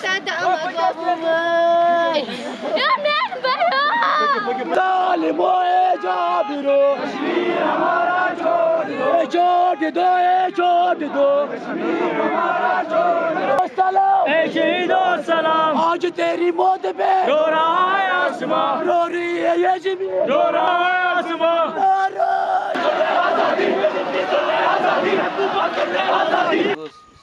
sende ama kapımay. Ya ben ben. Zalim o ecabiru. Ecabi do ecabi do. Selam. Eşi do selam. Acı terim o de be. Dora ayasma. Dora yecimi. Dora ayasma.